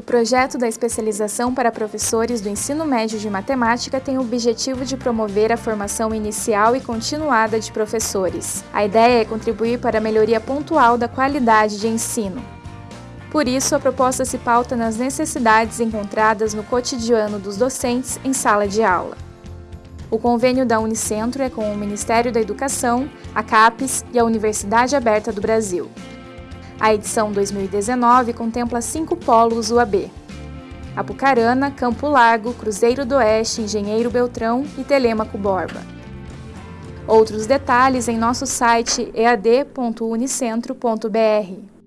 O projeto da especialização para professores do ensino médio de matemática tem o objetivo de promover a formação inicial e continuada de professores. A ideia é contribuir para a melhoria pontual da qualidade de ensino. Por isso, a proposta se pauta nas necessidades encontradas no cotidiano dos docentes em sala de aula. O convênio da Unicentro é com o Ministério da Educação, a CAPES e a Universidade Aberta do Brasil. A edição 2019 contempla cinco polos UAB. Apucarana, Campo Largo, Cruzeiro do Oeste, Engenheiro Beltrão e Telêmaco Borba. Outros detalhes em nosso site ead.unicentro.br.